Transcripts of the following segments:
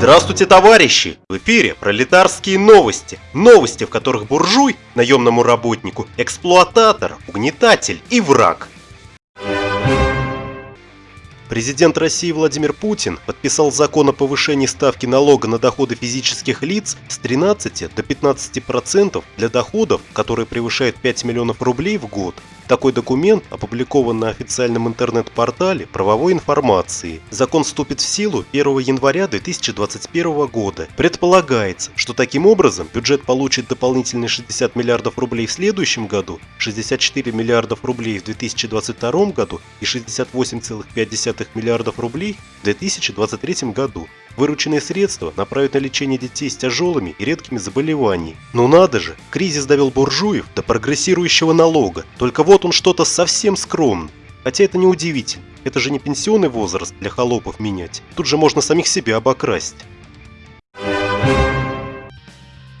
Здравствуйте, товарищи! В эфире пролетарские новости. Новости, в которых буржуй, наемному работнику, эксплуататор, угнетатель и враг. Президент России Владимир Путин подписал закон о повышении ставки налога на доходы физических лиц с 13 до 15% для доходов, которые превышают 5 миллионов рублей в год. Такой документ опубликован на официальном интернет-портале правовой информации. Закон вступит в силу 1 января 2021 года. Предполагается, что таким образом бюджет получит дополнительные 60 миллиардов рублей в следующем году, 64 миллиардов рублей в 2022 году и 68,5 миллиардов рублей в 2023 году. Вырученные средства направят на лечение детей с тяжелыми и редкими заболеваниями. Ну надо же, кризис довел буржуев до прогрессирующего налога. Только вот он что-то совсем скромный. Хотя это не удивительно. Это же не пенсионный возраст для холопов менять. Тут же можно самих себя обокрасть.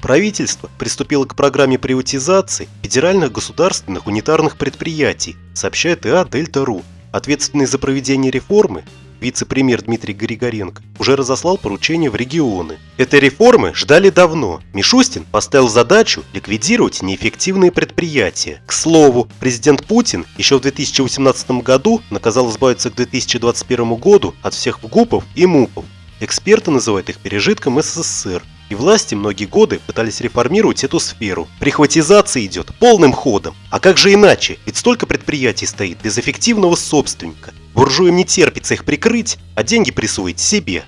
Правительство приступило к программе приватизации федеральных государственных унитарных предприятий, сообщает ИА Дельта.ру. Ответственный за проведение реформы вице-премьер Дмитрий Григоренко, уже разослал поручения в регионы. Этой реформы ждали давно. Мишустин поставил задачу ликвидировать неэффективные предприятия. К слову, президент Путин еще в 2018 году наказал избавиться к 2021 году от всех ВГУПов и МУПов. Эксперты называют их пережитком СССР. И власти многие годы пытались реформировать эту сферу. Прихватизация идет полным ходом. А как же иначе? Ведь столько предприятий стоит без эффективного собственника. Буржуям не терпится их прикрыть, а деньги присвоить себе.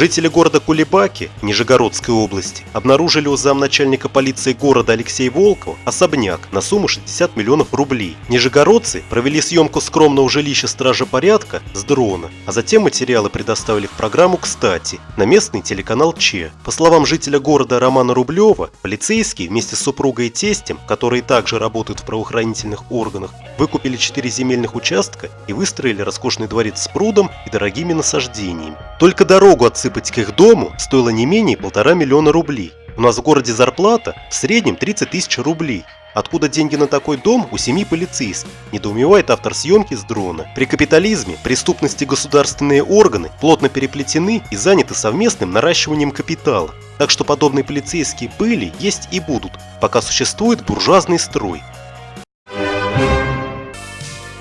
Жители города Кулебаки, Нижегородской области, обнаружили у замначальника полиции города Алексея Волкова особняк на сумму 60 миллионов рублей. Нижегородцы провели съемку скромного жилища стража порядка с дрона, а затем материалы предоставили в программу «Кстати» на местный телеканал ЧЕ. По словам жителя города Романа Рублева, полицейские вместе с супругой и тестем, которые также работают в правоохранительных органах, выкупили 4 земельных участка и выстроили роскошный дворец с прудом и дорогими насаждениями. Только дорогу от отсыпать к их дому стоило не менее полтора миллиона рублей. У нас в городе зарплата в среднем 30 тысяч рублей. Откуда деньги на такой дом у семьи полицейских? Недоумевает автор съемки с дрона. При капитализме преступности государственные органы плотно переплетены и заняты совместным наращиванием капитала. Так что подобные полицейские были, есть и будут, пока существует буржуазный строй.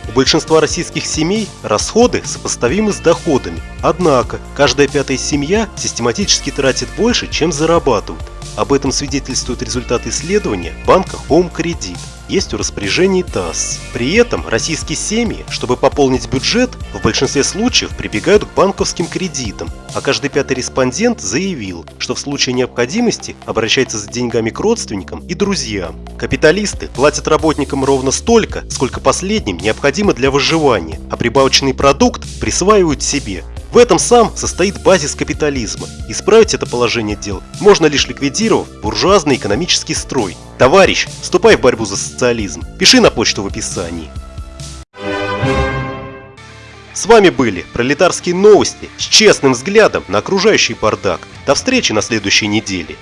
У большинства российских семей расходы сопоставимы с доходами. Однако, каждая пятая семья систематически тратит больше, чем зарабатывает. Об этом свидетельствуют результаты исследования банка Home Credit есть у распоряжении ТАСС. При этом российские семьи, чтобы пополнить бюджет, в большинстве случаев прибегают к банковским кредитам, а каждый пятый респондент заявил, что в случае необходимости обращается за деньгами к родственникам и друзьям. Капиталисты платят работникам ровно столько, сколько последним необходимо для выживания, а прибавочный продукт присваивают себе. В этом сам состоит базис капитализма. Исправить это положение дел можно лишь ликвидировав буржуазный экономический строй. Товарищ, вступай в борьбу за социализм. Пиши на почту в описании. С вами были пролетарские новости с честным взглядом на окружающий бардак. До встречи на следующей неделе.